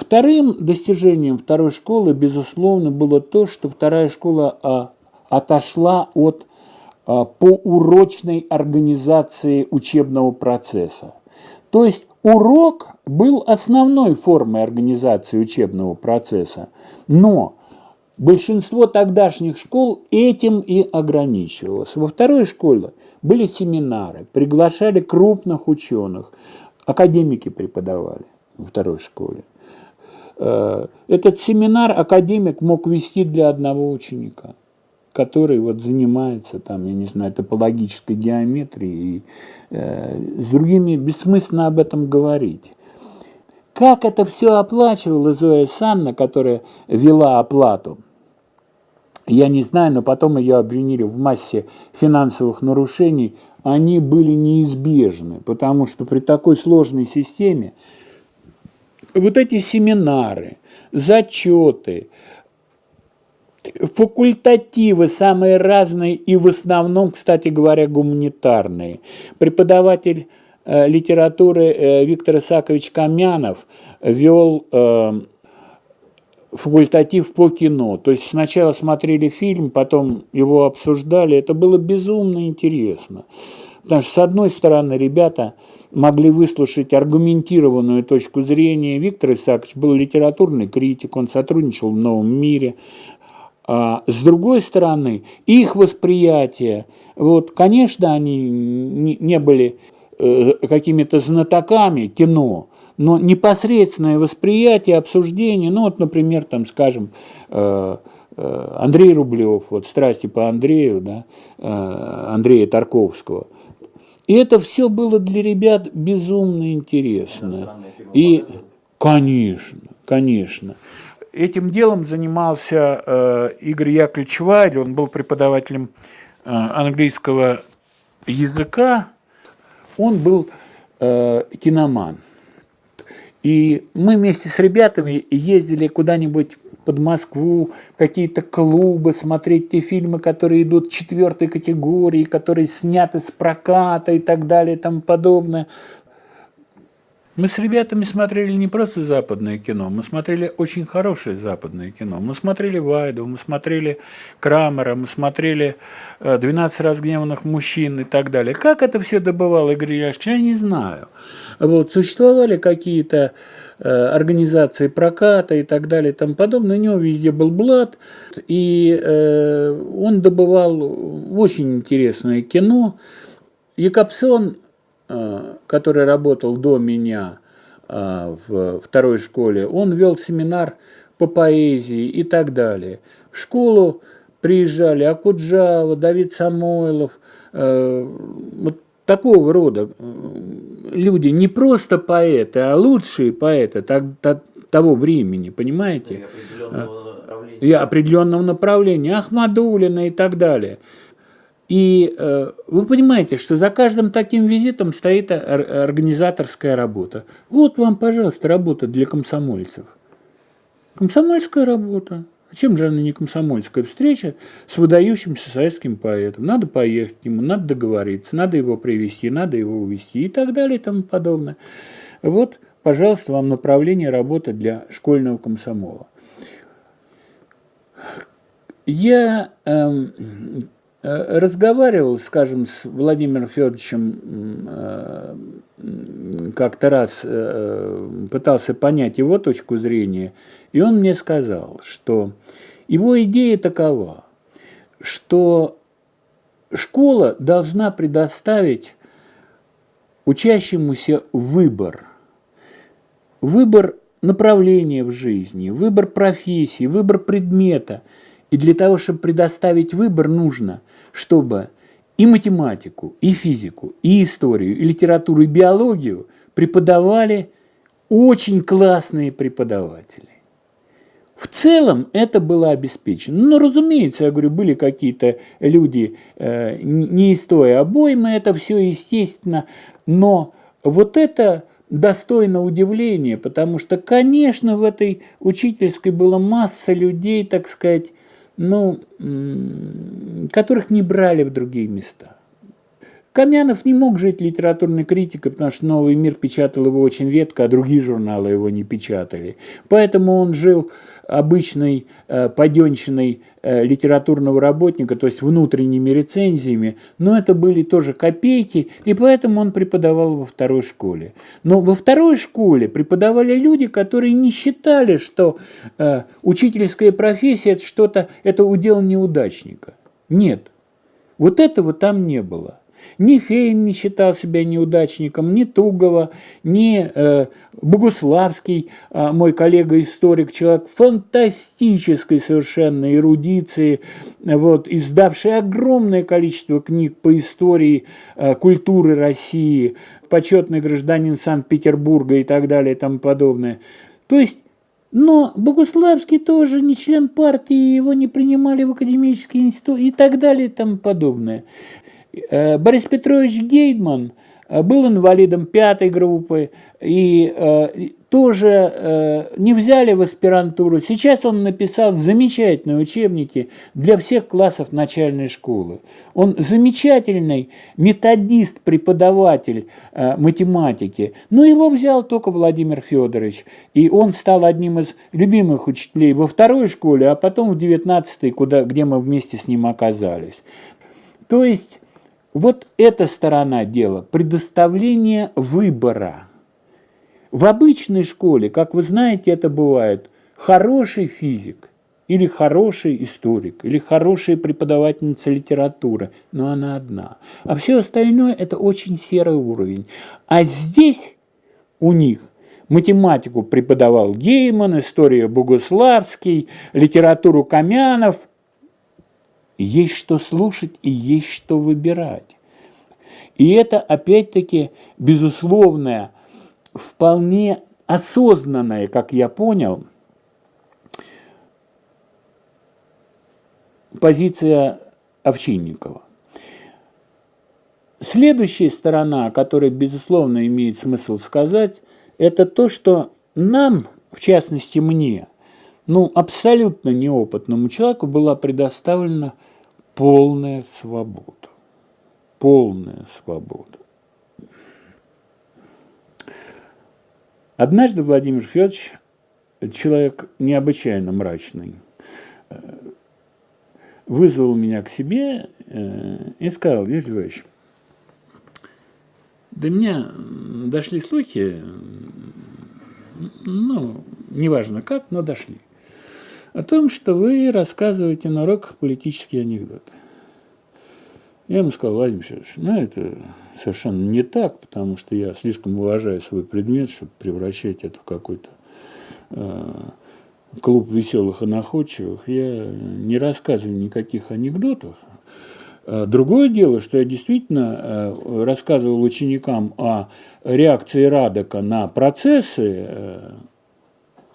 Вторым достижением второй школы, безусловно, было то, что вторая школа а, отошла от а, поурочной организации учебного процесса. То есть урок был основной формой организации учебного процесса, но большинство тогдашних школ этим и ограничивалось. Во второй школе были семинары, приглашали крупных ученых, академики преподавали во второй школе. Э, этот семинар академик мог вести для одного ученика который вот занимается там, я не знаю, топологической геометрией, и э, с другими бессмысленно об этом говорить. Как это все оплачивала Зоя Санна, которая вела оплату? Я не знаю, но потом ее обвинили в массе финансовых нарушений. Они были неизбежны, потому что при такой сложной системе вот эти семинары, зачеты, факультативы самые разные и в основном, кстати говоря, гуманитарные. Преподаватель э, литературы э, Виктор Исакович Камянов вел э, факультатив по кино. То есть сначала смотрели фильм, потом его обсуждали. Это было безумно интересно. Потому что, с одной стороны, ребята могли выслушать аргументированную точку зрения. Виктор Исаакович был литературный критик, он сотрудничал в «Новом мире». А с другой стороны, их восприятие, вот, конечно, они не были э, какими-то знатоками кино, но непосредственное восприятие, обсуждение, ну вот, например, там, скажем, э, э, Андрей Рублев, вот «Страсти по Андрею», да, Андрея Тарковского. И это все было для ребят безумно интересно. И, конечно, конечно этим делом занимался э, Игорь Яковлевич Вайль, он был преподавателем э, английского языка, он был э, киноман. И мы вместе с ребятами ездили куда-нибудь под Москву, какие-то клубы, смотреть те фильмы, которые идут четвертой категории, которые сняты с проката и так далее и тому подобное. Мы с ребятами смотрели не просто западное кино, мы смотрели очень хорошее западное кино. Мы смотрели Вайду, мы смотрели Крамера, мы смотрели «12 разгневанных мужчин» и так далее. Как это все добывал Игорь Яшкевич, я не знаю. Вот, существовали какие-то э, организации проката и так далее и тому подобное. У него везде был блат, и э, он добывал очень интересное кино. Якобсон Э, который работал до меня э, в второй школе, он вел семинар по поэзии и так далее. В школу приезжали Акуджава, Давид Самойлов, э, вот такого рода люди, не просто поэты, а лучшие поэты того времени, понимаете? И определенного направления. И определенного направления, Ахмадулина и так далее. И э, вы понимаете, что за каждым таким визитом стоит организаторская работа. Вот вам, пожалуйста, работа для комсомольцев. Комсомольская работа. Чем же она не комсомольская встреча с выдающимся советским поэтом? Надо поехать к нему, надо договориться, надо его привести, надо его увезти и так далее и тому подобное. Вот, пожалуйста, вам направление работы для школьного комсомола. Я эм, Э, разговаривал, скажем, с Владимиром Федоровичем э, как-то раз, э, пытался понять его точку зрения, и он мне сказал, что его идея такова, что школа должна предоставить учащемуся выбор. Выбор направления в жизни, выбор профессии, выбор предмета. И для того, чтобы предоставить выбор, нужно – чтобы и математику, и физику, и историю, и литературу, и биологию преподавали очень классные преподаватели. В целом это было обеспечено. Но, ну, разумеется, я говорю, были какие-то люди э, не из той обоймы, это все естественно, но вот это достойно удивления, потому что, конечно, в этой учительской была масса людей, так сказать, ну, которых не брали в другие места. Камянов не мог жить литературной критикой, потому что «Новый мир» печатал его очень редко, а другие журналы его не печатали. Поэтому он жил обычной э, паденщиной э, литературного работника, то есть внутренними рецензиями, но это были тоже копейки, и поэтому он преподавал во второй школе. Но во второй школе преподавали люди, которые не считали, что э, учительская профессия – это что-то, это удел неудачника. Нет, вот этого там не было. Ни Фейн не считал себя неудачником, ни Тугова, ни э, Богуславский, э, мой коллега-историк, человек фантастической совершенно эрудиции, вот, издавший огромное количество книг по истории э, культуры России, почетный гражданин Санкт-Петербурга и так далее и тому подобное. То есть но Богуславский тоже не член партии, его не принимали в академический институт и так далее и тому подобное. Э, Борис Петрович Гейдман э, был инвалидом пятой группы и э, тоже не взяли в аспирантуру. Сейчас он написал замечательные учебники для всех классов начальной школы. Он замечательный методист, преподаватель математики. Но его взял только Владимир Федорович. И он стал одним из любимых учителей во второй школе, а потом в 19-й, куда, где мы вместе с ним оказались. То есть вот эта сторона дела, предоставление выбора. В обычной школе, как вы знаете, это бывает хороший физик, или хороший историк, или хорошая преподавательница литературы, но она одна. А все остальное – это очень серый уровень. А здесь у них математику преподавал Гейман, историю Богуславский, литературу Камянов, есть что слушать и есть что выбирать. И это, опять-таки, безусловная, вполне осознанная, как я понял, позиция Овчинникова. Следующая сторона, о которой, безусловно, имеет смысл сказать, это то, что нам, в частности мне, ну, абсолютно неопытному человеку была предоставлена полная свобода. Полная свобода. Однажды Владимир Федорович, человек необычайно мрачный, вызвал меня к себе э, и сказал, Юрий Львович, до меня дошли слухи, ну, неважно как, но дошли о том, что вы рассказываете на уроках политические анекдоты. Я ему сказал, Владимир Федорович, ну это совершенно не так, потому что я слишком уважаю свой предмет, чтобы превращать это в какой-то э, клуб веселых и находчивых. Я не рассказываю никаких анекдотов. А другое дело, что я действительно э, рассказывал ученикам о реакции Радока на процессы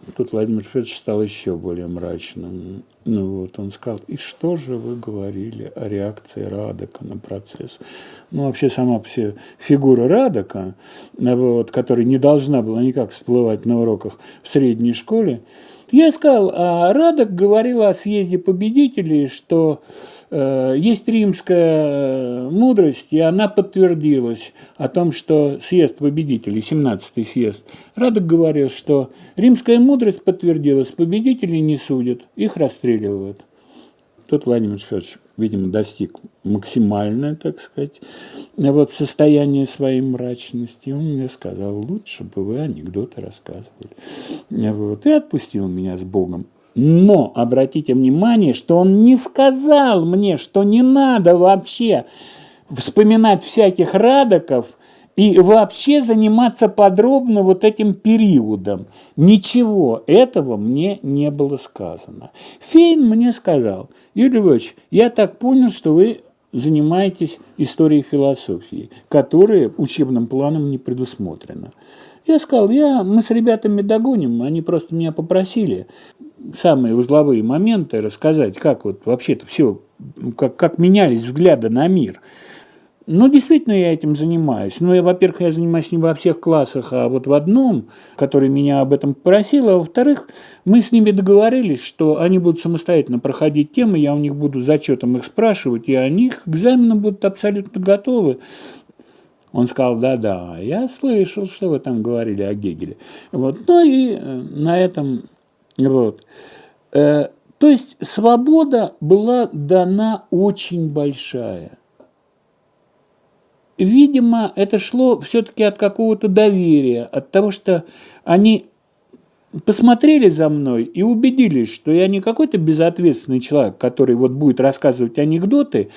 э, Тут Владимир Федорович стал еще более мрачным. Ну вот, он сказал, и что же вы говорили о реакции Радока на процесс? Ну, вообще сама все фигура Радока, вот, которая не должна была никак всплывать на уроках в средней школе, я сказал, а Радок говорил о съезде победителей, что Э, есть римская мудрость, и она подтвердилась о том, что съезд победителей, 17-й съезд, Радок говорил, что римская мудрость подтвердилась, победителей не судят, их расстреливают. Тут Владимир Федорович, видимо, достиг максимальное, так сказать, вот состояние своей мрачности. Он мне сказал, лучше бы вы анекдоты рассказывали. Вот, и отпустил меня с Богом. Но обратите внимание, что он не сказал мне, что не надо вообще вспоминать всяких радоков и вообще заниматься подробно вот этим периодом. Ничего этого мне не было сказано. Фейн мне сказал, Юрий Львович, я так понял, что вы занимаетесь историей философии, которая учебным планом не предусмотрена. Я сказал, я, мы с ребятами догоним, они просто меня попросили самые узловые моменты рассказать, как вот вообще-то все, как, как менялись взгляды на мир. Ну, действительно, я этим занимаюсь. Ну, во-первых, я занимаюсь не во всех классах, а вот в одном, который меня об этом попросил. А во-вторых, мы с ними договорились, что они будут самостоятельно проходить темы, я у них буду зачетом их спрашивать, и они к экзаменам будут абсолютно готовы. Он сказал, да-да, я слышал, что вы там говорили о Гегеле. Вот. Ну и э, на этом вот. Э, то есть свобода была дана очень большая. Видимо, это шло все-таки от какого-то доверия, от того, что они посмотрели за мной и убедились, что я не какой-то безответственный человек, который вот будет рассказывать анекдоты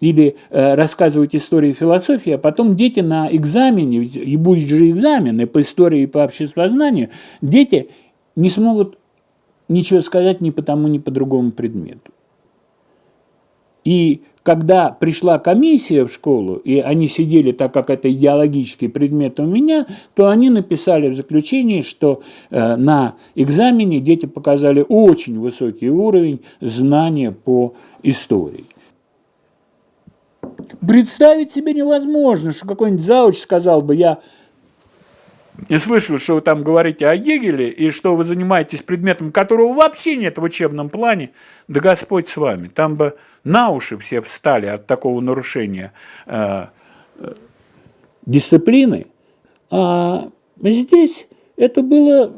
или э, рассказывать истории философии, а потом дети на экзамене, и будет же экзамены по истории и по обществознанию, дети не смогут ничего сказать ни по тому, ни по другому предмету. И когда пришла комиссия в школу, и они сидели, так как это идеологический предмет у меня, то они написали в заключении, что э, на экзамене дети показали очень высокий уровень знания по истории. Представить себе невозможно, что какой-нибудь зауч сказал бы, я не слышал, что вы там говорите о Гегеле, и что вы занимаетесь предметом, которого вообще нет в учебном плане, да Господь с вами. Там бы на уши все встали от такого нарушения э, э, дисциплины. А здесь это было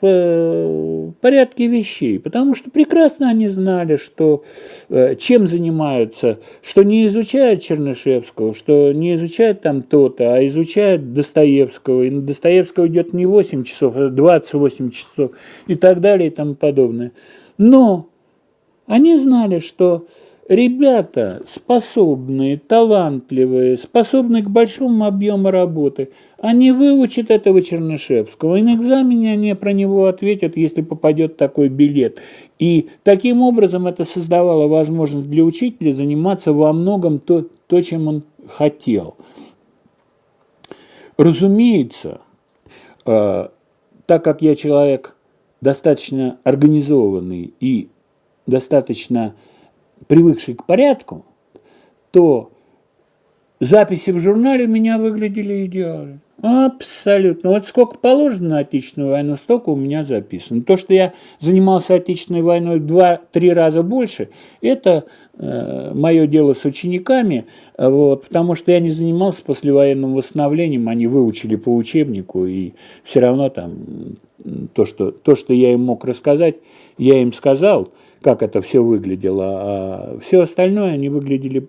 в э, порядке вещей, потому что прекрасно они знали, что э, чем занимаются, что не изучают Чернышевского, что не изучают там то-то, а изучают Достоевского, и на Достоевского идет не 8 часов, а 28 часов и так далее и тому подобное. Но они знали, что ребята способные, талантливые, способные к большому объему работы, они выучат этого Чернышевского, и на экзамене они про него ответят, если попадет такой билет. И таким образом это создавало возможность для учителя заниматься во многом то, то чем он хотел. Разумеется, э, так как я человек достаточно организованный и достаточно привыкший к порядку, то записи в журнале у меня выглядели идеально. Абсолютно. Вот сколько положено на Отечественную войну, столько у меня записано. То, что я занимался Отечественной войной два-три раза больше, это э, мое дело с учениками, вот, потому что я не занимался послевоенным восстановлением, они выучили по учебнику, и все равно там то, что, то, что я им мог рассказать, я им сказал – как это все выглядело, а все остальное они выглядели...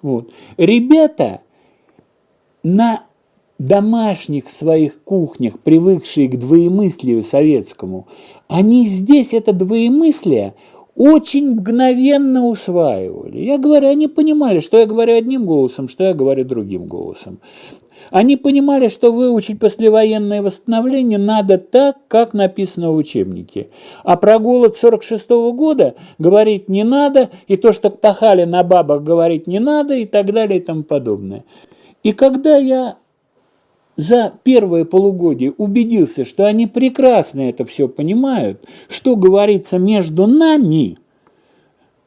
Вот. Ребята на домашних своих кухнях, привыкшие к двоемыслию советскому, они здесь это двоемыслие очень мгновенно усваивали. Я говорю, они понимали, что я говорю одним голосом, что я говорю другим голосом. Они понимали, что выучить послевоенное восстановление надо так, как написано в учебнике. А про голод 46 -го года говорить не надо, и то, что пахали на бабах, говорить не надо, и так далее, и тому подобное. И когда я за первое полугодие убедился, что они прекрасно это все понимают, что говорится между нами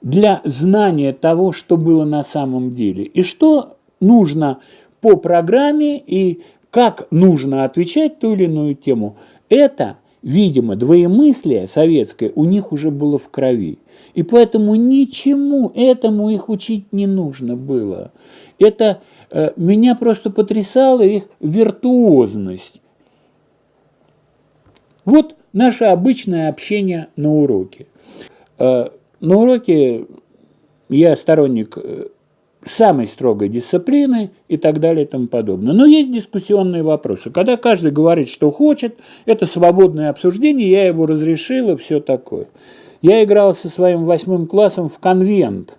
для знания того, что было на самом деле, и что нужно по программе и как нужно отвечать ту или иную тему. Это, видимо, двоемыслие советское у них уже было в крови. И поэтому ничему этому их учить не нужно было. Это э, меня просто потрясала их виртуозность. Вот наше обычное общение на уроке. Э, на уроке я сторонник э, самой строгой дисциплины и так далее и тому подобное. Но есть дискуссионные вопросы. Когда каждый говорит, что хочет, это свободное обсуждение, я его разрешил и все такое. Я играл со своим восьмым классом в конвент,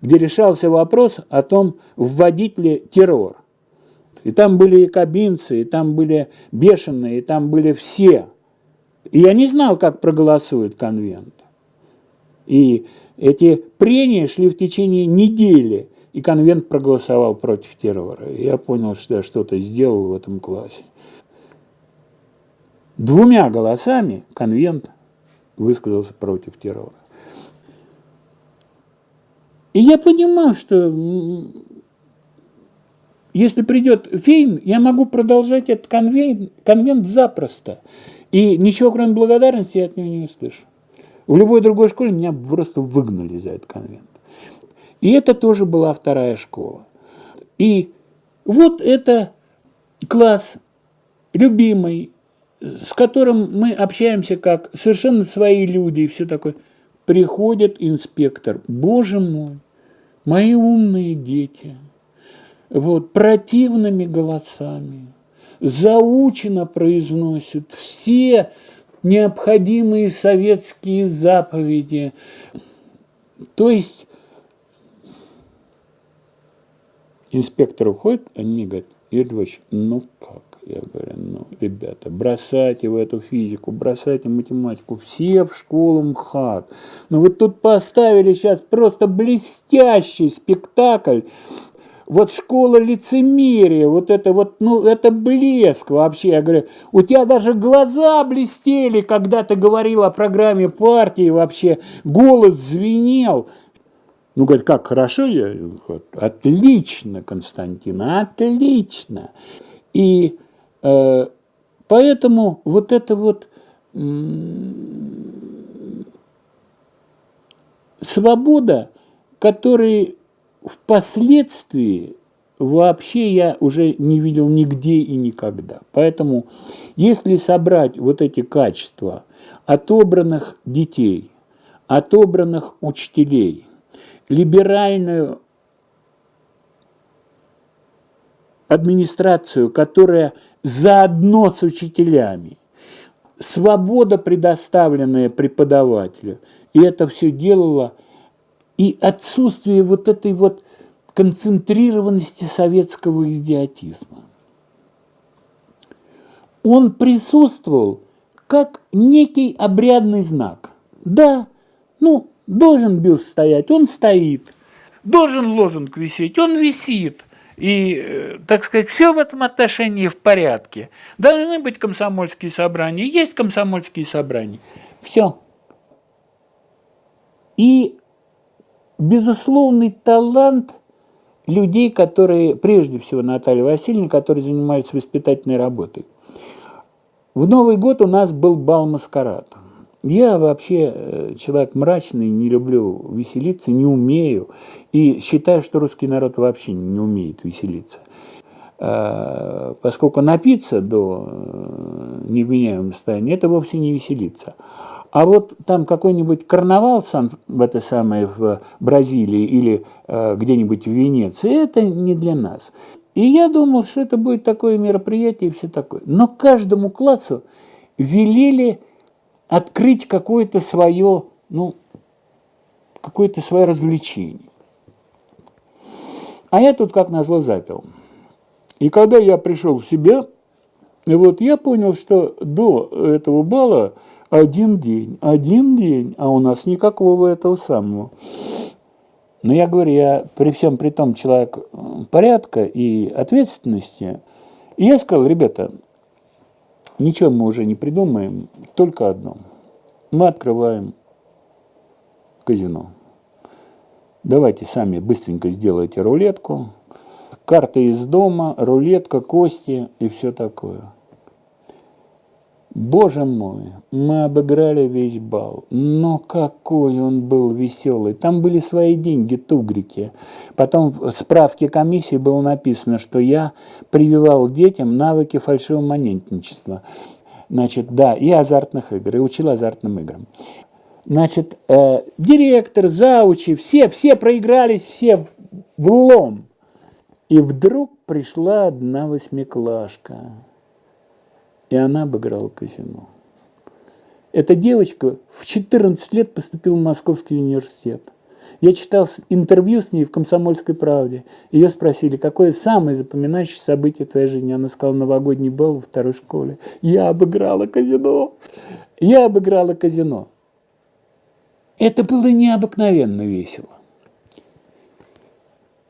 где решался вопрос о том, вводить ли террор. И там были и кабинцы, и там были бешеные, и там были все. И я не знал, как проголосует конвент. И эти прения шли в течение недели, и конвент проголосовал против террора. Я понял, что я что-то сделал в этом классе. Двумя голосами конвент высказался против террора. И я понимал, что Если придет Фейн, я могу продолжать этот конвент, конвент запросто. И ничего, кроме благодарности, я от него не услышу. В любой другой школе меня просто выгнали за этот конвент. И это тоже была вторая школа. И вот это класс любимый, с которым мы общаемся как совершенно свои люди и все такое. Приходит инспектор, боже мой, мои умные дети, вот, противными голосами, заучено произносят все необходимые советские заповеди. То есть инспектор уходит, они мне говорят, Львович, ну как? Я говорю, ну, ребята, бросайте в эту физику, бросайте математику, все в школу МХАТ. Ну, вот тут поставили сейчас просто блестящий спектакль, вот школа лицемерия, вот это вот, ну, это блеск вообще. Я говорю, у тебя даже глаза блестели, когда ты говорил о программе партии вообще, голос звенел. Ну, говорит, как, хорошо? Я, вот, отлично, Константин, отлично. И э, поэтому вот это вот свобода, которая впоследствии вообще я уже не видел нигде и никогда. Поэтому, если собрать вот эти качества отобранных детей, отобранных учителей, либеральную администрацию, которая заодно с учителями, свобода, предоставленная преподавателю, и это все делало – и отсутствие вот этой вот концентрированности советского идиотизма. Он присутствовал как некий обрядный знак. Да, ну, должен бюст стоять, он стоит. Должен лозунг висеть, он висит. И, э, так сказать, все в этом отношении в порядке. Должны быть комсомольские собрания, есть комсомольские собрания. Все. И безусловный талант людей, которые, прежде всего Наталья Васильевна, которые занимались воспитательной работой. В Новый год у нас был бал маскарад. Я вообще э, человек мрачный, не люблю веселиться, не умею. И считаю, что русский народ вообще не умеет веселиться. Э, поскольку напиться до э, невменяемого состояния, это вовсе не веселиться. А вот там какой-нибудь карнавал сам в это самое в Бразилии или э, где-нибудь в Венеции, это не для нас. И я думал, что это будет такое мероприятие и все такое. Но каждому классу велели открыть какое-то свое, ну, какое-то свое развлечение. А я тут как назло запил. И когда я пришел в себя, вот я понял, что до этого бала один день, один день, а у нас никакого этого самого. Но я говорю, я при всем при том человек порядка и ответственности. И я сказал, ребята, ничего мы уже не придумаем, только одно. Мы открываем казино. Давайте сами быстренько сделайте рулетку, карта из дома, рулетка, кости и все такое. Боже мой, мы обыграли весь бал. Но какой он был веселый. Там были свои деньги, тугрики. Потом в справке комиссии было написано, что я прививал детям навыки фальшивомонетничества. Значит, да, и азартных игр, и учил азартным играм. Значит, э, директор, заучи, все, все проигрались, все в лом. И вдруг пришла одна восьмиклашка и она обыграла казино. Эта девочка в 14 лет поступила в Московский университет. Я читал интервью с ней в «Комсомольской правде». Ее спросили, какое самое запоминающее событие твоей жизни? Она сказала, новогодний бал во второй школе. Я обыграла казино. Я обыграла казино. Это было необыкновенно весело.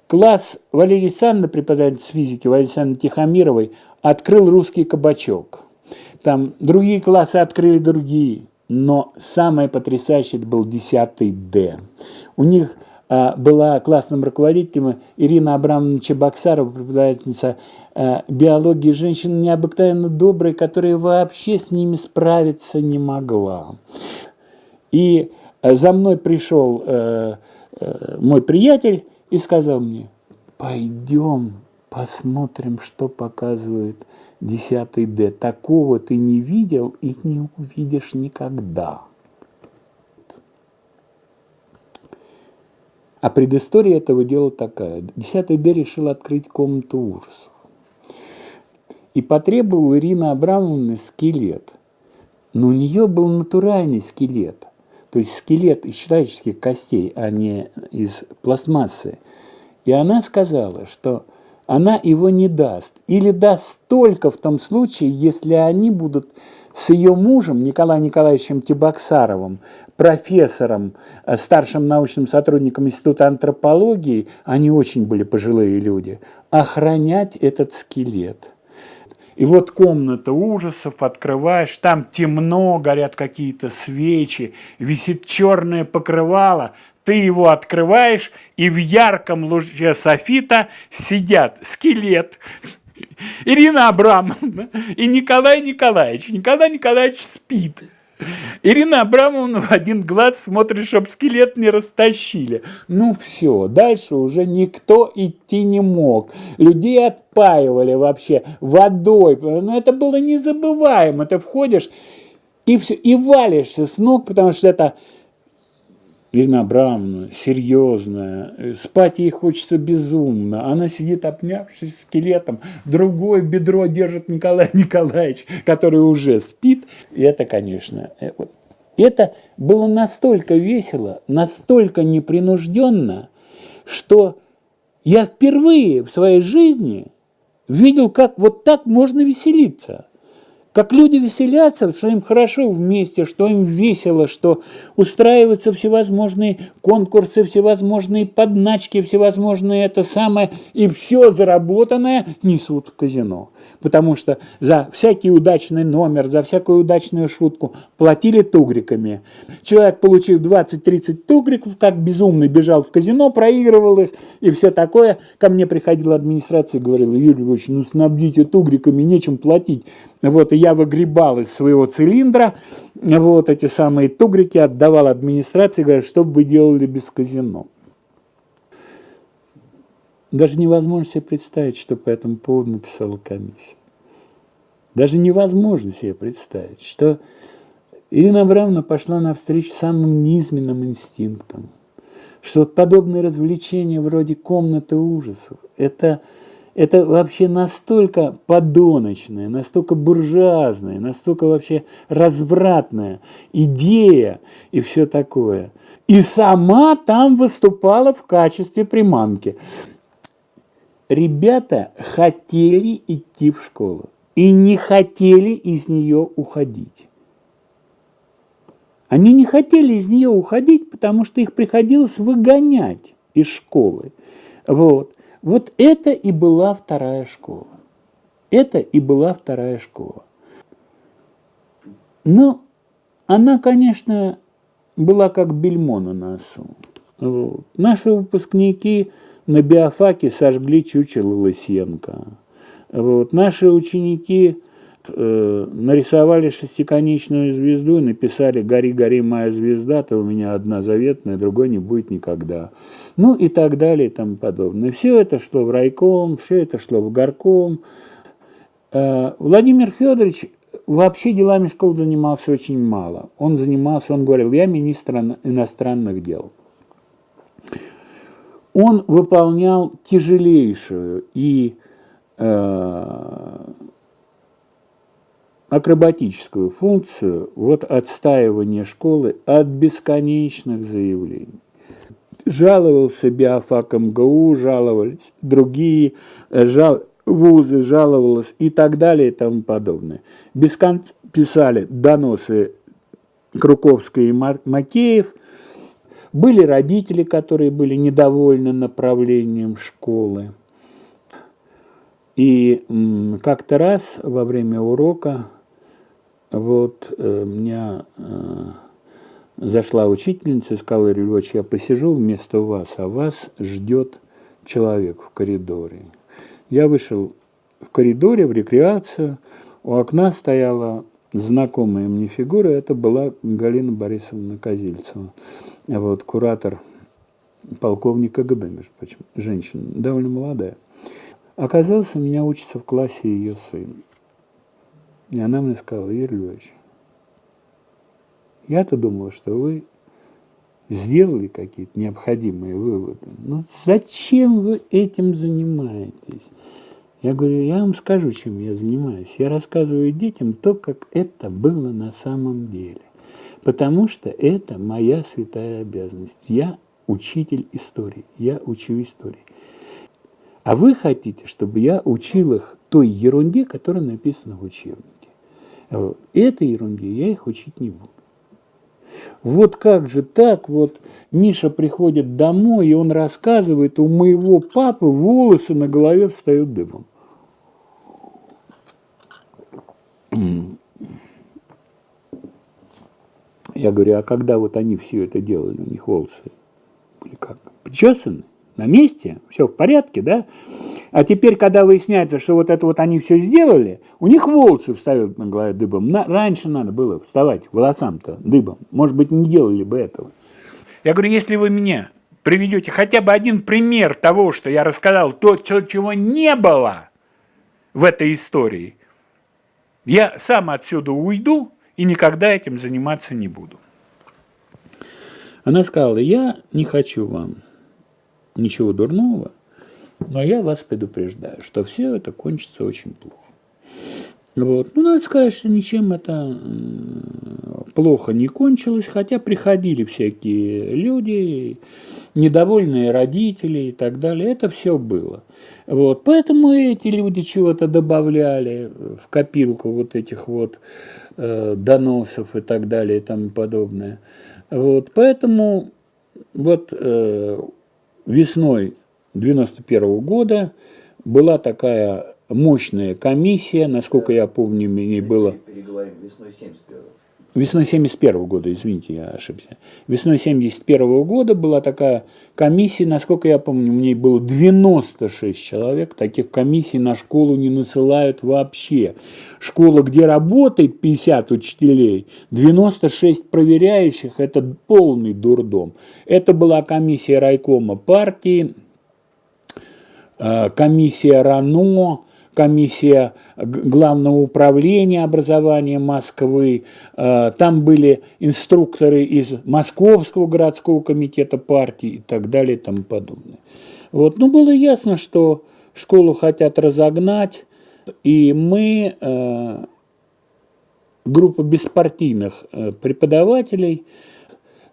Класс Валерии Александровны, преподаватель физики, Валерии Александровны Тихомировой, открыл русский кабачок – там другие классы открыли другие. Но самое потрясающее это был 10 Д. У них а, была классным руководителем, Ирина Абрамовна Чебоксарова, преподавательница а, биологии женщина необыкновенно добрая, которая вообще с ними справиться не могла. И за мной пришел э, э, мой приятель и сказал мне, пойдем посмотрим, что показывает 10 Д. Такого ты не видел и не увидишь никогда. А предыстория этого дела такая. 10 Д решил открыть комнату ужасов. И потребовал Ирина Абрамовна скелет. Но у нее был натуральный скелет. То есть скелет из человеческих костей, а не из пластмассы. И она сказала, что она его не даст. Или даст только в том случае, если они будут с ее мужем Николаем Николаевичем Тибоксаровым, профессором, э, старшим научным сотрудником Института антропологии, они очень были пожилые люди, охранять этот скелет. И вот комната ужасов, открываешь, там темно, горят какие-то свечи, висит черное покрывало, ты его открываешь, и в ярком луче софита сидят скелет, Ирина Абрамовна и Николай Николаевич. Николай Николаевич спит. Ирина Абрамовна в один глаз смотрит, чтобы скелет не растащили. Ну все, дальше уже никто идти не мог. Людей отпаивали вообще водой. Ну это было незабываемо. Ты входишь и, все, и валишься с ног, потому что это Ирина Абрамовна, серьезная, спать ей хочется безумно. Она сидит, обнявшись скелетом, другое бедро держит Николай Николаевич, который уже спит. И это, конечно, э, это было настолько весело, настолько непринужденно, что я впервые в своей жизни видел, как вот так можно веселиться как люди веселятся, что им хорошо вместе, что им весело, что устраиваются всевозможные конкурсы, всевозможные подначки, всевозможные это самое, и все заработанное несут в казино. Потому что за всякий удачный номер, за всякую удачную шутку платили тугриками. Человек, получив 20-30 тугриков, как безумный бежал в казино, проигрывал их и все такое. Ко мне приходила администрация говорила, Юрий Львович, ну снабдите тугриками, нечем платить. Вот, и я выгребал из своего цилиндра вот эти самые тугрики, отдавал администрации, говорят, что бы вы делали без казино. Даже невозможно себе представить, что по этому поводу написала комиссия. Даже невозможно себе представить, что Ирина Абрамовна пошла навстречу самым низменным инстинктам, что подобные развлечения вроде комнаты ужасов – это это вообще настолько подоночная, настолько буржуазная, настолько вообще развратная идея и все такое. И сама там выступала в качестве приманки. Ребята хотели идти в школу и не хотели из нее уходить. Они не хотели из нее уходить, потому что их приходилось выгонять из школы. Вот. Вот это и была вторая школа. Это и была вторая школа. Но она, конечно, была как бельмо на носу. Вот. Наши выпускники на биофаке сожгли чучело Лысенко. Вот. Наши ученики э, нарисовали шестиконечную звезду и написали «Гори, гори, моя звезда, то у меня одна заветная, другой не будет никогда». Ну и так далее и тому подобное. Все это шло в райком, все это шло в горком. Э, Владимир Федорович вообще делами школ занимался очень мало. Он занимался, он говорил, я министр иностранных дел. Он выполнял тяжелейшую и э, акробатическую функцию вот отстаивания школы от бесконечных заявлений. Жаловался биофак МГУ, жаловались другие э, жал, вузы, жаловалось и так далее и тому подобное. Без конца писали доносы Круковской и Макеев. Были родители, которые были недовольны направлением школы. И как-то раз во время урока вот э, меня э, зашла учительница и сказала, Львович, я посижу вместо вас, а вас ждет человек в коридоре. Я вышел в коридоре, в рекреацию, у окна стояла знакомая мне фигура, это была Галина Борисовна Козильцева, вот, куратор полковник КГБ, между прочим, женщина, довольно молодая. Оказалось, у меня учится в классе ее сын. И она мне сказала, Юрий Львович, я-то думала, что вы сделали какие-то необходимые выводы. Ну зачем вы этим занимаетесь? Я говорю, я вам скажу, чем я занимаюсь. Я рассказываю детям то, как это было на самом деле. Потому что это моя святая обязанность. Я учитель истории, я учу истории. А вы хотите, чтобы я учил их той ерунде, которая написана в учебнике. Этой ерунде я их учить не буду. Вот как же так, вот Миша приходит домой, и он рассказывает, у моего папы волосы на голове встают дыбом. Я говорю, а когда вот они все это делали, у них волосы были как? Причесаны? На месте? Все в порядке, да? А теперь, когда выясняется, что вот это вот они все сделали, у них волосы встают на голове дыбом. На, раньше надо было вставать волосам-то дыбом. Может быть, не делали бы этого. Я говорю, если вы меня приведете хотя бы один пример того, что я рассказал, то, чего не было в этой истории, я сам отсюда уйду и никогда этим заниматься не буду. Она сказала, я не хочу вам ничего дурного, но я вас предупреждаю, что все это кончится очень плохо. Вот. Ну, надо сказать, что ничем это плохо не кончилось, хотя приходили всякие люди, недовольные родители и так далее. Это все было. Вот. Поэтому эти люди чего-то добавляли в копилку вот этих вот э, доносов и так далее и тому подобное. Вот, поэтому вот э, весной 91 года была такая мощная комиссия, насколько я помню, мне было... Переговорим, весной 71 Весной 71 года, извините, я ошибся. Весной 71 года была такая комиссия, насколько я помню, у ней было 96 человек. Таких комиссий на школу не насылают вообще. Школа, где работает 50 учителей, 96 проверяющих – это полный дурдом. Это была комиссия райкома партии, э, комиссия РАНО, комиссия Главного управления образования Москвы, э, там были инструкторы из Московского городского комитета партии и так далее и тому подобное. Вот. Ну, было ясно, что школу хотят разогнать, и мы, э, группа беспартийных э, преподавателей,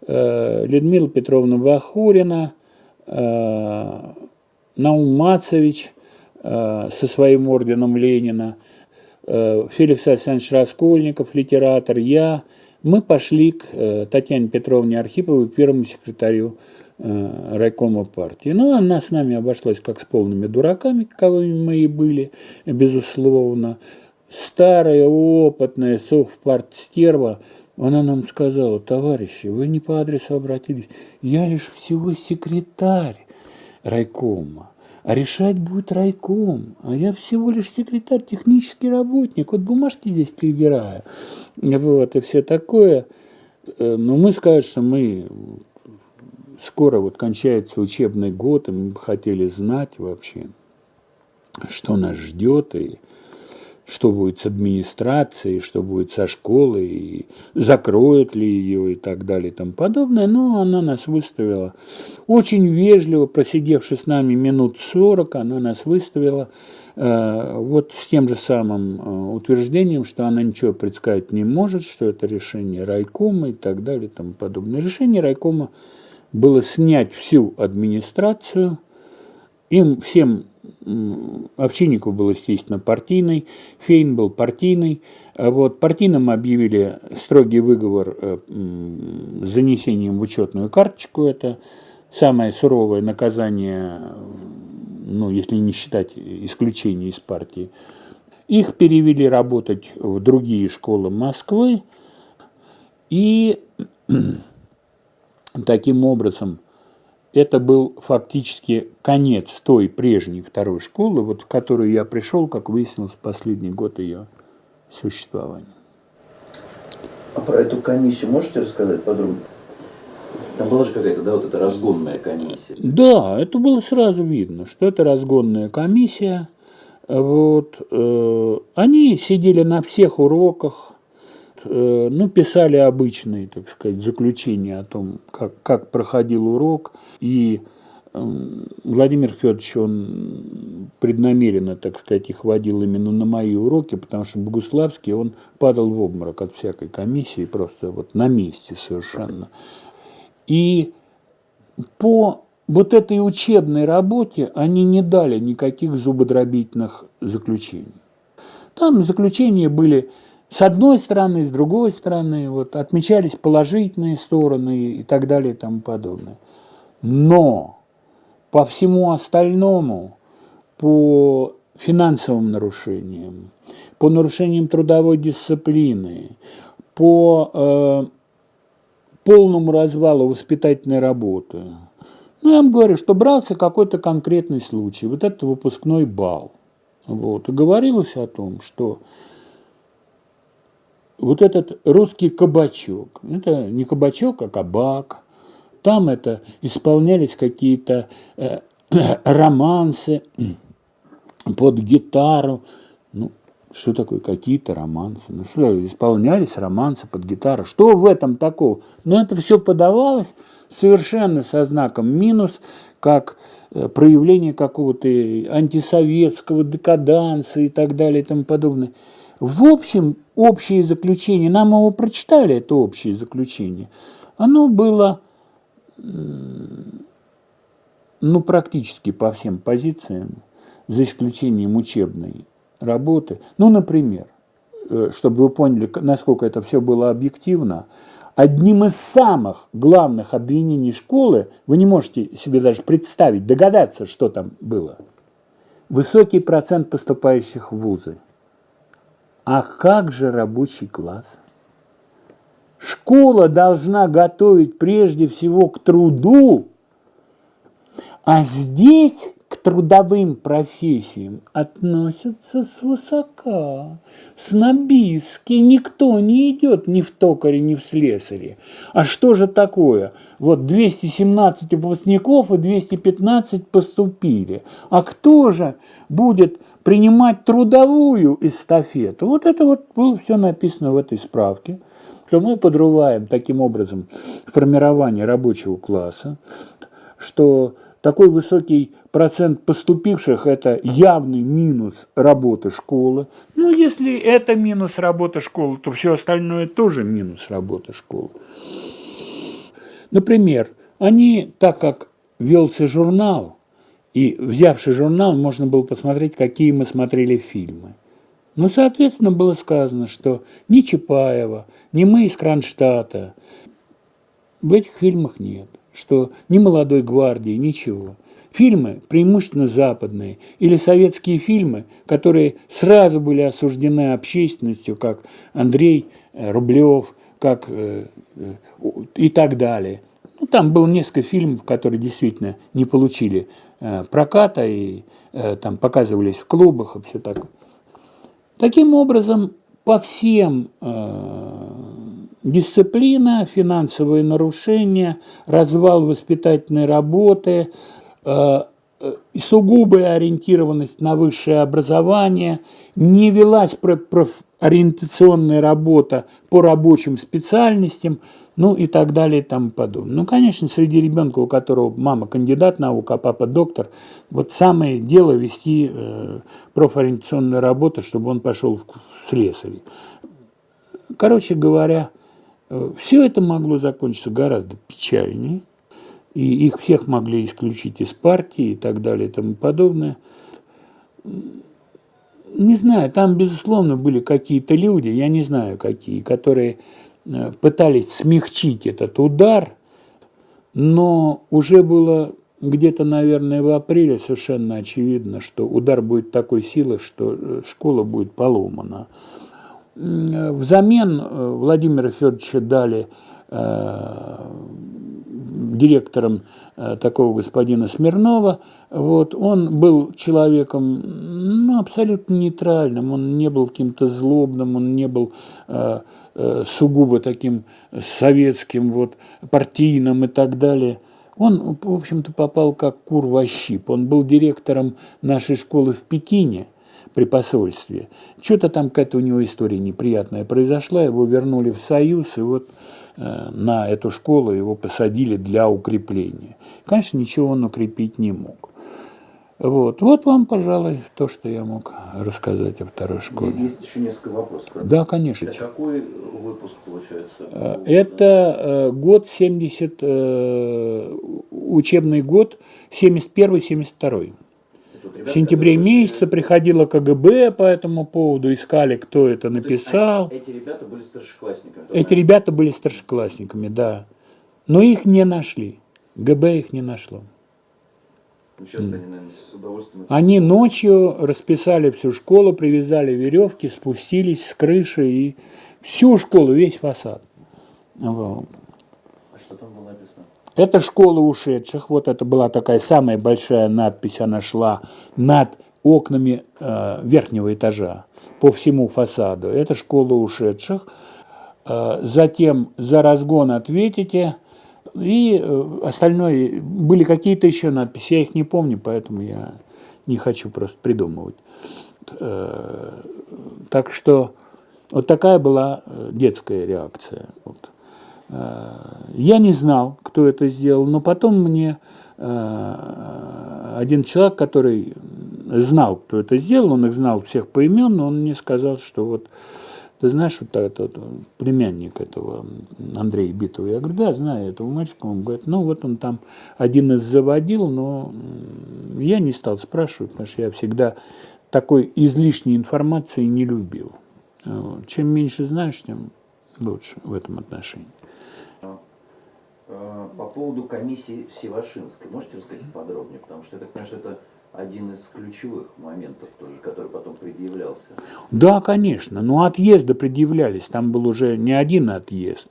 Людмила Петровна Вахурина, Наум Мацевич – со своим орденом Ленина, э, Феликс Александрович Раскольников, литератор, я, мы пошли к э, Татьяне Петровне Архиповой, первому секретарю райкома партии. Ну, она с нами обошлась как с полными дураками, каковыми мы и были, безусловно. Старая, опытная совпартстерва, она нам сказала, товарищи, вы не по адресу обратились, я лишь всего секретарь райкома а решать будет райком. А я всего лишь секретарь, технический работник, вот бумажки здесь перебираю, вот, и все такое. Э, но мы скажем, что мы скоро вот кончается учебный год, и мы бы хотели знать вообще, что нас ждет, и что будет с администрацией, что будет со школой, и закроют ли ее и так далее и тому подобное. Но она нас выставила очень вежливо, просидевши с нами минут 40, она нас выставила э, вот с тем же самым э, утверждением, что она ничего предсказать не может, что это решение райкома и так далее и тому подобное. Решение райкома было снять всю администрацию, им всем Овчинников был, естественно, партийный, Фейн был партийный. А вот партийным объявили строгий выговор э, с занесением в учетную карточку. Это самое суровое наказание, ну, если не считать исключения из партии. Их перевели работать в другие школы Москвы. И таким образом, это был фактически конец той прежней второй школы, вот в которую я пришел, как выяснилось, в последний год ее существования. А про эту комиссию можете рассказать подробнее? Там была же какая-то, да, вот эта разгонная комиссия. Да, это было сразу видно, что это разгонная комиссия. Вот, э, они сидели на всех уроках, ну, писали обычные, так сказать, заключения о том, как, как проходил урок. И э, Владимир Федорович, он преднамеренно, так сказать, их водил именно на мои уроки, потому что Богуславский, он падал в обморок от всякой комиссии, просто вот на месте совершенно. И по вот этой учебной работе они не дали никаких зубодробительных заключений. Там заключения были с одной стороны, с другой стороны, вот, отмечались положительные стороны и так далее и тому подобное. Но по всему остальному, по финансовым нарушениям, по нарушениям трудовой дисциплины, по э, полному развалу воспитательной работы. Ну, я вам говорю, что брался какой-то конкретный случай, вот этот выпускной бал. Вот. И говорилось о том, что вот этот русский кабачок, это не кабачок, а кабак, там это исполнялись какие-то э, романсы под гитару, ну, что такое какие-то романсы? Ну что, исполнялись романсы под гитару. Что в этом такого? Но это все подавалось совершенно со знаком минус, как э, проявление какого-то антисоветского декаданса и так далее и тому подобное. В общем, общее заключение, нам его прочитали, это общее заключение, оно было ну, практически по всем позициям, за исключением учебной работы. Ну, например, э, чтобы вы поняли, насколько это все было объективно, одним из самых главных обвинений школы, вы не можете себе даже представить, догадаться, что там было. Высокий процент поступающих в вузы. А как же рабочий класс? Школа должна готовить прежде всего к труду, а здесь к трудовым профессиям относятся свысока. Снобистски никто не идет ни в токаре, ни в слесаре. А что же такое? Вот 217 выпускников и 215 поступили. А кто же будет принимать трудовую эстафету? Вот это вот было все написано в этой справке что мы подрываем таким образом формирование рабочего класса, что такой высокий процент поступивших – это явный минус работы школы. Ну, если это минус работы школы, то все остальное тоже минус работы школы. Например, они, так как велся журнал, и взявший журнал, можно было посмотреть, какие мы смотрели фильмы. Ну, соответственно, было сказано, что ни Чапаева, ни мы из Кронштадта в этих фильмах нет что ни молодой гвардии, ничего. Фильмы, преимущественно западные, или советские фильмы, которые сразу были осуждены общественностью, как Андрей э, Рублев, как э, э, и так далее. Ну, там было несколько фильмов, которые действительно не получили проката и там показывались в клубах и все такое. Таким образом, по всем Дисциплина, финансовые нарушения, развал воспитательной работы, э, э, сугубая ориентированность на высшее образование, не велась ориентационная работа по рабочим специальностям, ну и так далее и тому подобное. Ну, конечно, среди ребенка, у которого мама кандидат наук, а папа доктор, вот самое дело вести э, профориентационную работу, чтобы он пошел в слесари. Короче говоря, все это могло закончиться гораздо печальнее, и их всех могли исключить из партии и так далее и тому подобное. Не знаю, там, безусловно, были какие-то люди, я не знаю какие, которые э, пытались смягчить этот удар, но уже было где-то, наверное, в апреле совершенно очевидно, что удар будет такой силы, что э, школа будет поломана. Взамен э, Владимира Федоровича дали директором э, такого господина Смирнова. Вот, он был человеком ну, абсолютно нейтральным, он не был каким-то злобным, он не был э, э, сугубо таким советским, вот, партийным и так далее. Он, в общем-то, попал как кур во щип. Он был директором нашей школы в Пекине при посольстве. Что-то там какая-то у него история неприятная произошла, его вернули в Союз, и вот э, на эту школу его посадили для укрепления. Конечно, ничего он укрепить не мог. Вот. вот вам, пожалуй, то, что я мог рассказать о второй школе. Есть еще несколько вопросов. правда? Да, конечно. Это какой выпуск получается? Э, Это э, год 70, э, учебный год 71-72. В сентябре месяце приходило КГБ по этому поводу, искали, кто это То есть написал. Эти ребята были старшеклассниками. Эти ребята были старшеклассниками, да. Но их не нашли. ГБ их не нашло. Ну, сейчас они, наверное, с удовольствием... Они ночью расписали всю школу, привязали веревки, спустились с крыши и всю школу, весь фасад. Вот. А что там было написано? Это школа ушедших. Вот это была такая самая большая надпись. Она шла над окнами э, верхнего этажа по всему фасаду. Это школа ушедших. Э, затем за разгон ответите. И э, остальное, были какие-то еще надписи, я их не помню, поэтому я не хочу просто придумывать. Э, Так что вот такая была э, детская реакция. Э, Я не знал, кто это сделал, но потом мне э, один человек, который знал, кто это сделал, он их знал всех поименно, он мне сказал, что вот ты знаешь, вот этот племянник этого Андрея Битова? Я говорю, да, знаю этого мальчика. Он говорит, ну вот он там один из заводил, но я не стал спрашивать, потому что я всегда такой излишней информации не любил. Чем меньше знаешь, тем лучше в этом отношении. Э, По поводу комиссии Севашинской, можете рассказать подробнее? Потому что я так понимаю, это один из ключевых моментов тоже, который потом предъявлялся. Да, конечно, но отъезды предъявлялись, там был уже не один отъезд.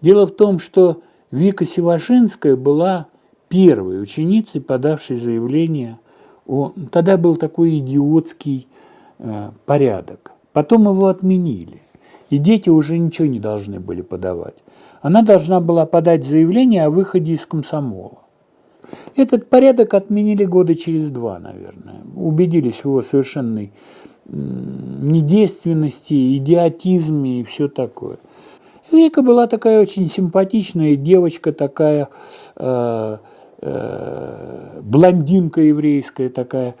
Дело в том, что Вика Севашинская была первой ученицей, подавшей заявление о... Тогда был такой идиотский э, порядок. Потом его отменили. И дети уже ничего не должны были подавать. Она должна была подать заявление о выходе из комсомола. Этот порядок отменили года через два, наверное. Убедились в его совершенной недейственности, идиотизме и все такое. Вика была такая очень симпатичная девочка, такая э, э, блондинка еврейская такая.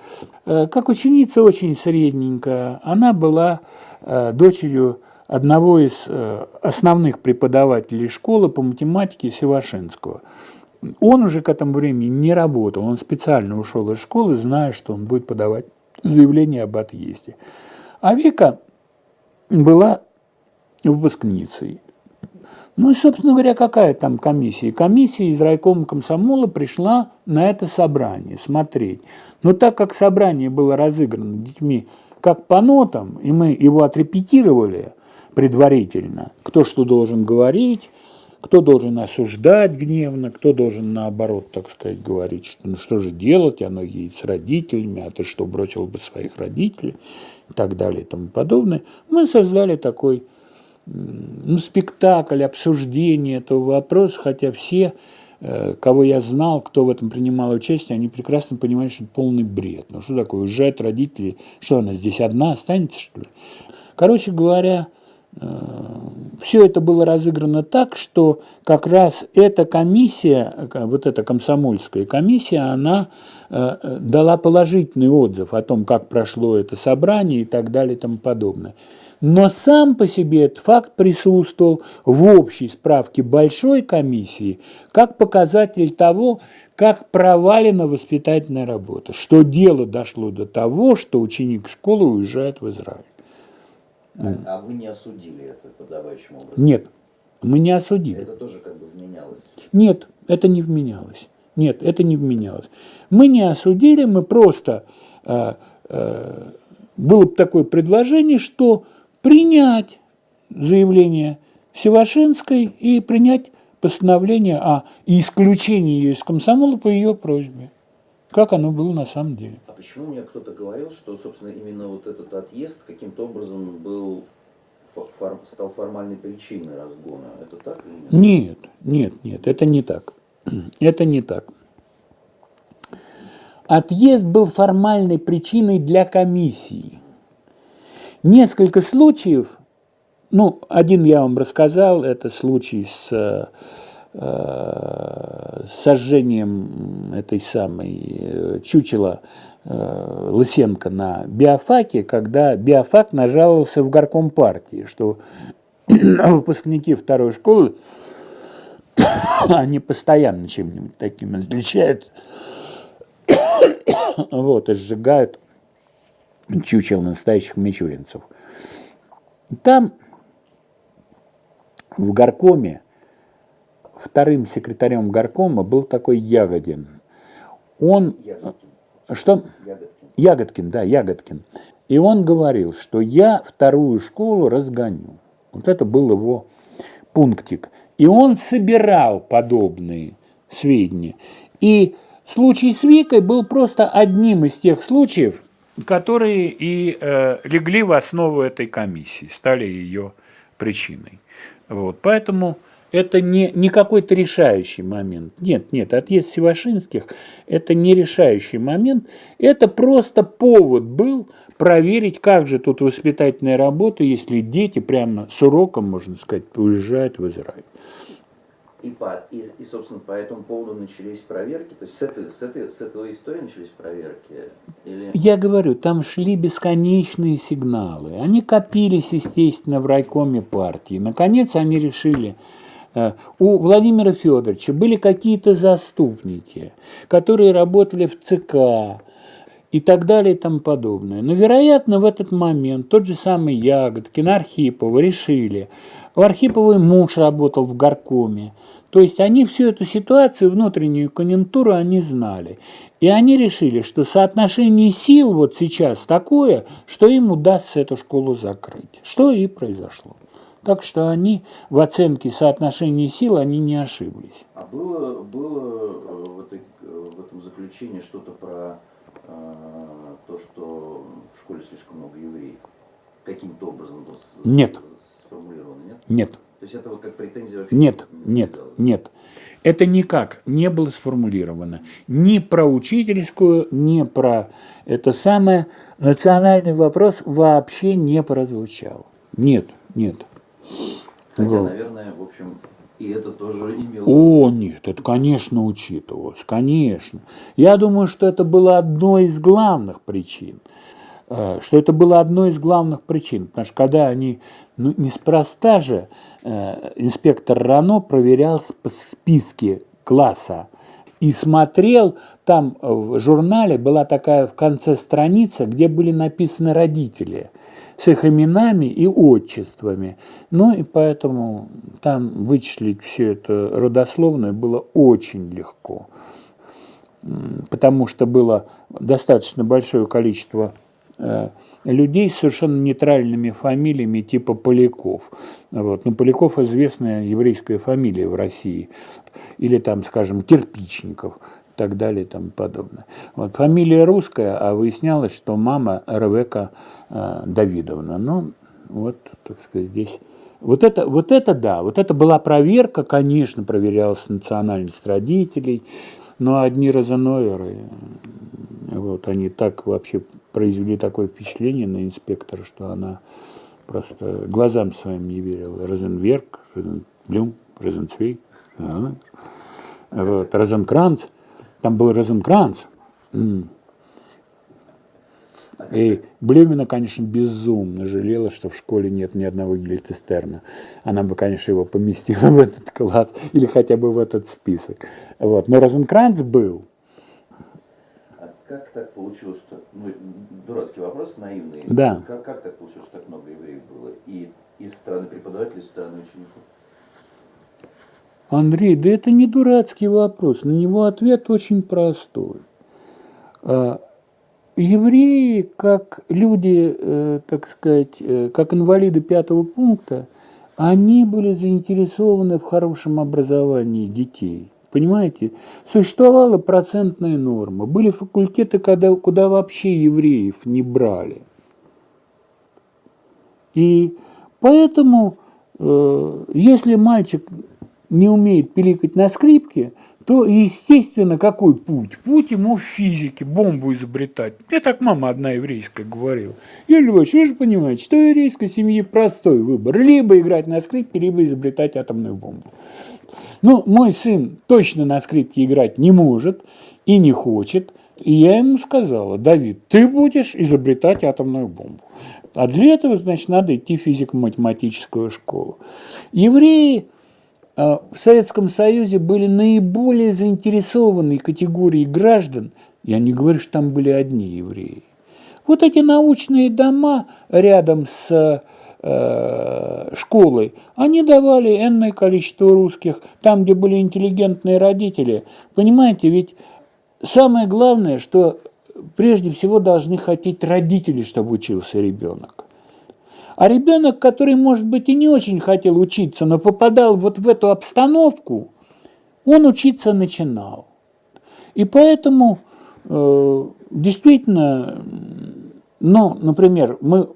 Э, как ученица очень средненькая. Она была э, дочерью одного из э, основных преподавателей школы по математике Севашинского. Он уже к этому времени не работал, он специально ушел из школы, зная, что он будет подавать заявление об отъезде. А Вика была выпускницей. Ну и, собственно говоря, какая там комиссия? Комиссия из райкома комсомола пришла на это собрание смотреть. Но так как собрание было разыграно детьми как по нотам, и мы его отрепетировали предварительно, кто что должен говорить, кто должен осуждать гневно, кто должен наоборот, так сказать, говорить, что ну что же делать, оно едет с родителями, а ты что, бросил бы своих родителей и так далее и тому подобное. Мы создали такой ну, спектакль, обсуждение этого вопроса, хотя все, э, кого я знал, кто в этом принимал участие, они прекрасно понимали, что это полный бред. Ну что такое, уезжают родители, что она здесь одна останется, что ли? Короче говоря, все это было разыграно так, что как раз эта комиссия, э, вот эта комсомольская комиссия, она э, э, дала положительный отзыв о том, как прошло это собрание и так далее и тому подобное. Но сам по себе этот факт присутствовал в общей справке большой комиссии как показатель того, как провалена воспитательная работа, что дело дошло до того, что ученик школы уезжает в Израиль. А, а вы не осудили это подавающим образом? Нет, мы не осудили. Это тоже как бы вменялось. Нет, это не вменялось. Нет, это не вменялось. Мы не осудили, мы просто... э, э, было бы такое предложение, что принять заявление Севашинской и принять постановление о исключении ее из комсомола по ее просьбе. Как оно было на самом деле. Почему мне кто-то говорил, что, собственно, именно вот этот отъезд каким-то образом был фор, стал формальной причиной разгона? Это так или нет? Нет, нет, нет, это не так. Это не так. Отъезд был формальной причиной для комиссии. Несколько случаев, ну, один я вам рассказал, это случай с э, сожжением этой самой э, чучела э, Лысенко на биофаке, когда биофак нажаловался в горком партии, что выпускники второй школы, они постоянно чем-нибудь таким отличаются, вот, и сжигают чучел настоящих мичуринцев. Там, в горкоме, вторым секретарем горкома был такой Ягодин. Он... Ягодкин. Что? Ягодкин. Ягодкин, да, Ягодкин. И он говорил, что я вторую школу разгоню. Вот это был его пунктик. И он собирал подобные сведения. И случай с Викой был просто одним из тех случаев, которые и э, легли в основу этой комиссии, стали ее причиной. Вот. Поэтому это не, не какой-то решающий момент. Нет, нет, отъезд Севашинских – это не решающий момент. Это просто повод был проверить, как же тут воспитательная работа, если дети прямо с уроком, можно сказать, уезжают в Израиль. И, по, и, и, собственно, по этому поводу начались проверки? То есть с этой, с этой, с этой истории начались проверки? Или... Я говорю, там шли бесконечные сигналы. Они копились, естественно, в райкоме партии. Наконец они решили, у Владимира Федоровича были какие-то заступники, которые работали в ЦК и так далее и тому подобное. Но, вероятно, в этот момент тот же самый Ягодкин, Архипова решили, у Архиповой муж работал в горкоме, то есть они всю эту ситуацию, внутреннюю конъюнктуру они знали. И они решили, что соотношение сил вот сейчас такое, что им удастся эту школу закрыть. Что и произошло. Так что они в оценке соотношения сил они не ошиблись. А было, было э, в, этой, в этом заключении что-то про э, то, что в школе слишком много евреев? Каким-то образом было нет. сформулировано, нет? Нет. То есть это вот как претензия вообще Нет, не нет, нет. Это никак не было сформулировано. Ни про учительскую, ни про это самое. Национальный вопрос вообще не прозвучал. Нет, нет. Хотя, вот. наверное, в общем, и это тоже имело... О, нет, это, конечно, учитывалось, конечно. Я думаю, что это было одной из главных причин. Э, что это было одной из главных причин. Потому что когда они, ну, неспроста же, Э, инспектор Рано проверял списки класса и смотрел, там в журнале была такая в конце страница, где были написаны родители с их именами и отчествами. Ну и поэтому там вычислить все это родословное было очень легко, потому что было достаточно большое количество Э, людей с совершенно нейтральными фамилиями типа Поляков. Вот. Ну, Поляков – известная еврейская фамилия в России. Или там, скажем, Кирпичников так далее и тому подобное. Вот. Фамилия русская, а выяснялось, что мама Ревека э, Давидовна. Ну, вот, так сказать, здесь... Вот это, вот это да, вот это была проверка, конечно, проверялась национальность родителей, но одни розеноверы, вот, они так вообще произвели такое впечатление на инспектора, что она просто глазам своим не верила. Розенверк, Розенблюм, Розенцвей, вот, Розенкранц. Там был Розенкранц. И Блюмина, конечно, безумно жалела, что в школе нет ни одного Гильтестерна. Она бы, конечно, его поместила в этот класс или хотя бы в этот список. Вот. Но Розенкранц был как так получилось, что, ну, дурацкий вопрос, наивный. Да. Как, как так получилось, что так много евреев было? И из страны преподавателей, из страны учеников? Андрей, да это не дурацкий вопрос, на него ответ очень простой. А, евреи, как люди, э, так сказать, э, как инвалиды пятого пункта, они были заинтересованы в хорошем образовании детей. Понимаете? Существовала процентная норма. Были факультеты, когда, куда вообще евреев не брали. И поэтому, э, если мальчик не умеет пиликать на скрипке, то, естественно, какой путь? Путь ему в физике, бомбу изобретать. Мне так мама одна еврейская говорила. Юрий Львович, вы же понимаете, что еврейской семье простой выбор. Либо играть на скрипке, либо изобретать атомную бомбу. Ну, мой сын точно на скрипке играть не может и не хочет. И я ему сказала, Давид, ты будешь изобретать атомную бомбу. А для этого, значит, надо идти в физико-математическую школу. Евреи в Советском Союзе были наиболее заинтересованные категории граждан, я не говорю, что там были одни евреи. Вот эти научные дома рядом с э, школой, они давали энное количество русских, там, где были интеллигентные родители. Понимаете, ведь самое главное, что прежде всего должны хотеть родители, чтобы учился ребенок. А ребенок, который, может быть, и не очень хотел учиться, но попадал вот в эту обстановку, он учиться начинал. И поэтому э, действительно, ну, например, мы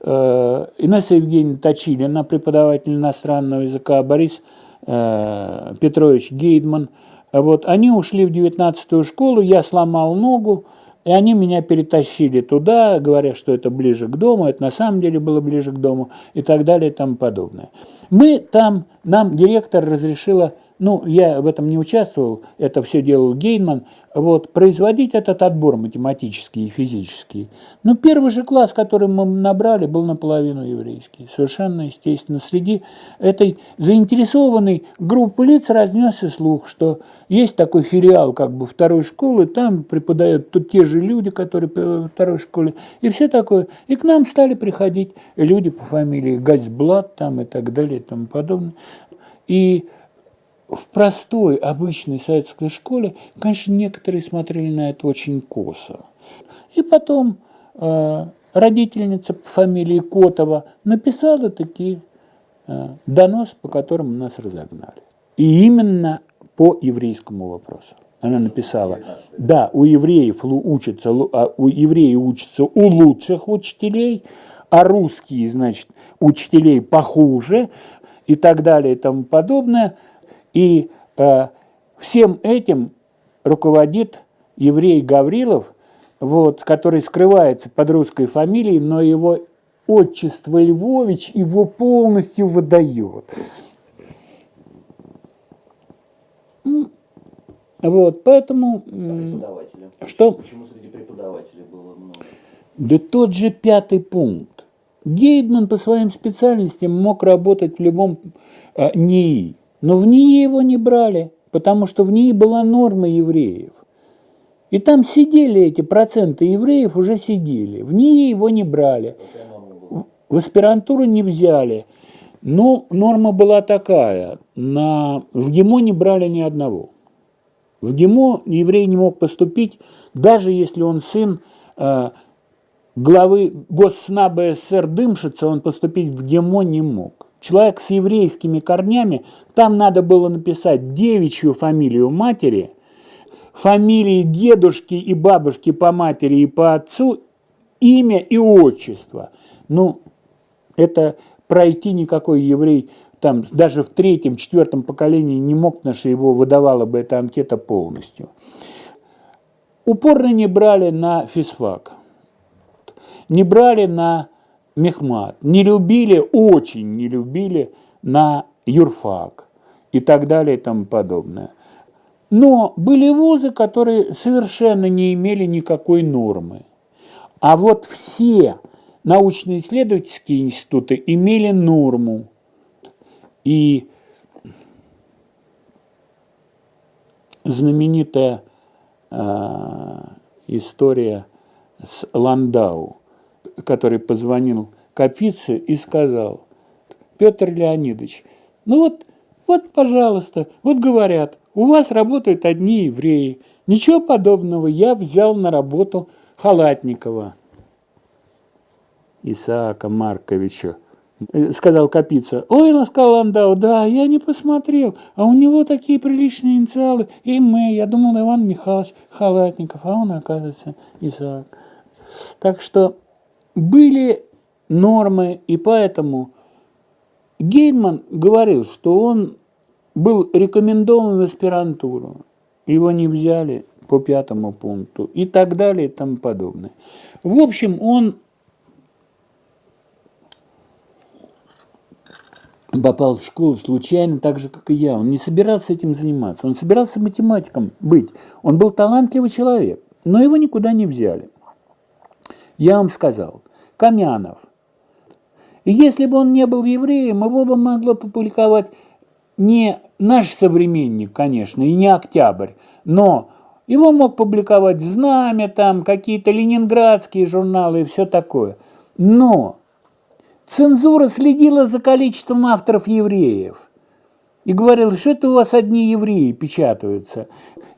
э, Инесса Евгеньевна Точили, она преподаватель иностранного языка, Борис э, Петрович Гейдман, вот, они ушли в 19-ю школу, я сломал ногу, и они меня перетащили туда, говоря, что это ближе к дому, это на самом деле было ближе к дому и так далее и тому подобное. Мы там, нам директор разрешила ну, я в этом не участвовал, это все делал Гейнман, вот, производить этот отбор математический и физический. Но первый же класс, который мы набрали, был наполовину еврейский. Совершенно естественно. Среди этой заинтересованной группы лиц разнесся слух, что есть такой филиал как бы второй школы, там преподают тут те же люди, которые во второй школе, и все такое. И к нам стали приходить люди по фамилии Гальцблат там и так далее и тому подобное. И в простой, обычной советской школе, конечно, некоторые смотрели на это очень косо. И потом э, родительница по фамилии Котова написала такие э, донос, по которым нас разогнали. И именно по еврейскому вопросу. Она написала, да, у евреев учатся, а у евреев учатся у лучших учителей, а русские, значит, учителей похуже и так далее и тому подобное – и э, всем этим руководит еврей Гаврилов, вот, который скрывается под русской фамилией, но его отчество Львович его полностью выдает. Вот, поэтому... Преподаватели. Что? Почему среди преподавателей было много? Да тот же пятый пункт. Гейдман по своим специальностям мог работать в любом э, НИИ. Но в НИИ его не брали, потому что в НИИ была норма евреев. И там сидели эти проценты евреев, уже сидели. В НИИ его не брали. В аспирантуру не взяли. Но норма была такая. На, в ГИМО не брали ни одного. В ГИМО еврей не мог поступить, даже если он сын э, главы Госснаба СССР Дымшица, он поступить в ГИМО не мог. Человек с еврейскими корнями, там надо было написать девичью фамилию матери, фамилии дедушки и бабушки по матери и по отцу, имя и отчество. Ну, это пройти никакой еврей там даже в третьем, четвертом поколении не мог, потому что его выдавала бы эта анкета полностью. Упорно не брали на физфак, не брали на Мехмат, не любили, очень не любили на юрфак и так далее и тому подобное. Но были вузы, которые совершенно не имели никакой нормы. А вот все научно-исследовательские институты имели норму. И знаменитая э, история с Ландау – который позвонил Капице и сказал, Петр Леонидович, ну вот, вот, пожалуйста, вот говорят, у вас работают одни евреи. Ничего подобного, я взял на работу Халатникова Исаака Марковича Э, сказал Капица. Ой, сказал Ландау, да, я не посмотрел, а у него такие приличные инициалы. И мы, я думал, Иван Михайлович Халатников, а он, оказывается, Исаак. Так что были нормы, и поэтому Гейдман говорил, что он был рекомендован в аспирантуру. Его не взяли по пятому пункту и так далее и тому подобное. В общем, он попал в школу случайно, так же, как и я. Он не собирался этим заниматься. Он собирался математиком быть. Он был талантливый человек, но его никуда не взяли. Я вам сказал, Камянов. Если бы он не был евреем, его бы могло публиковать не наш современник, конечно, и не Октябрь, но его мог публиковать «Знамя», там какие-то ленинградские журналы и все такое. Но цензура следила за количеством авторов евреев и говорила, что это у вас одни евреи печатаются.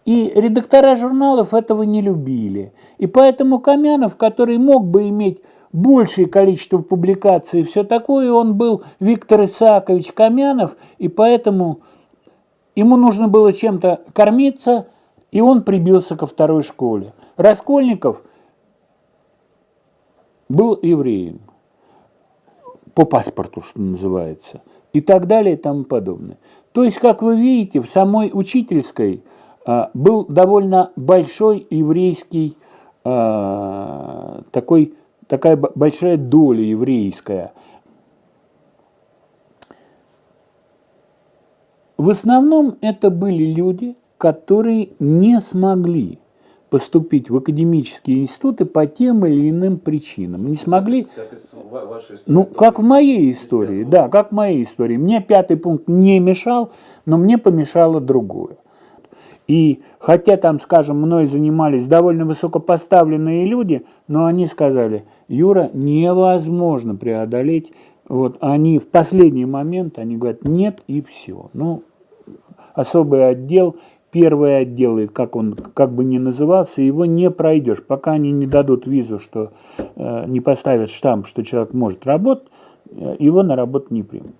И редактора журналов этого не любили. И поэтому Камянов, который мог бы иметь большее количество публикаций и все такое, он был Виктор Исаакович Камянов, и поэтому ему нужно было чем-то кормиться, и он прибился ко второй школе. Раскольников был евреем по паспорту, что называется, и так далее и тому подобное. То есть, как вы видите, в самой учительской а, был довольно большой еврейский а, такой, такая большая доля еврейская. В основном это были люди, которые не смогли поступить в академические институты по тем или иным причинам. Не смогли... Как ну, как в моей истории, да, как в моей истории. Мне пятый пункт не мешал, но мне помешало другое. И хотя там, скажем, мной занимались довольно высокопоставленные люди, но они сказали, Юра, невозможно преодолеть. Вот они в последний момент, они говорят, нет и все. Ну, особый отдел первый отдел, как он как бы ни назывался, его не пройдешь. Пока они не дадут визу, что э, не поставят штамп, что человек может работать, э, его на работу не примут.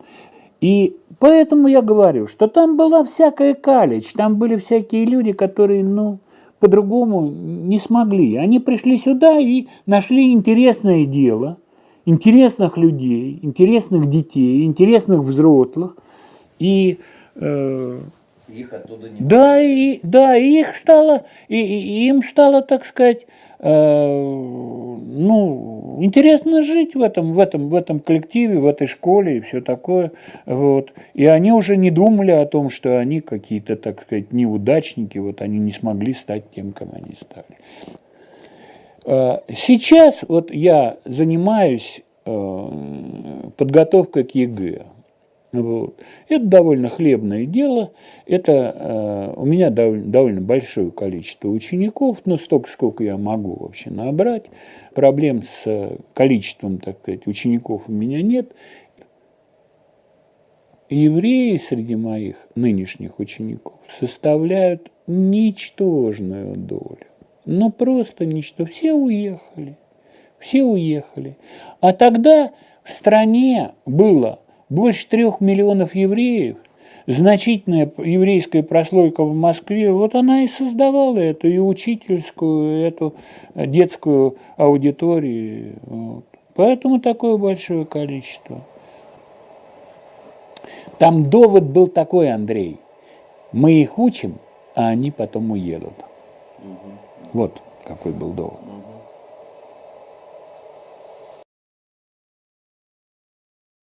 И поэтому я говорю, что там была всякая калич, там были всякие люди, которые, ну, по-другому не смогли. Они пришли сюда и нашли интересное дело, интересных людей, интересных детей, интересных взрослых. И э, их оттуда не Да, и, да, и их стало, и, и им стало, так сказать, э, ну, интересно жить в этом, в, этом, в этом коллективе, в этой школе и все такое. Вот. И они уже не думали о том, что они какие-то, так сказать, неудачники, вот они не смогли стать тем, кем они стали. Э, сейчас вот я занимаюсь э, подготовкой к ЕГЭ. Вот. Это довольно хлебное дело. Это э, у меня довольно, довольно большое количество учеников, но столько, сколько я могу вообще набрать. Проблем с количеством, так сказать, учеников у меня нет. Евреи среди моих нынешних учеников составляют ничтожную долю. Ну, просто ничто. Все уехали. Все уехали. А тогда в стране было больше трех миллионов евреев, значительная еврейская прослойка в Москве, вот она и создавала эту и учительскую, эту детскую аудиторию. Вот. Поэтому такое большое количество. Там довод был такой, Андрей. Мы их учим, а они потом уедут. Угу. Вот какой был довод.